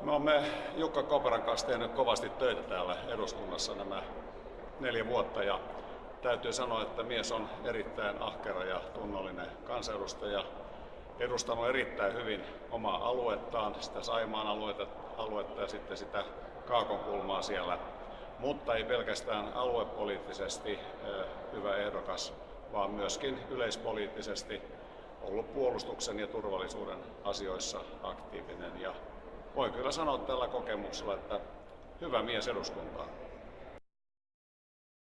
Me olemme Jukka Koperan kanssa tehnyt kovasti töitä täällä eduskunnassa nämä neljä vuotta ja täytyy sanoa, että mies on erittäin ahkera ja tunnollinen kansanedustaja. Edustanut erittäin hyvin omaa aluettaan, sitä Saimaan aluetta, aluetta ja sitten sitä Kaakonkulmaa siellä. Mutta ei pelkästään aluepoliittisesti hyvä ehdokas, vaan myöskin yleispoliittisesti ollut puolustuksen ja turvallisuuden asioissa aktiivinen. Ja voin kyllä sanoa tällä kokemuksella, että hyvä mies eduskuntaan.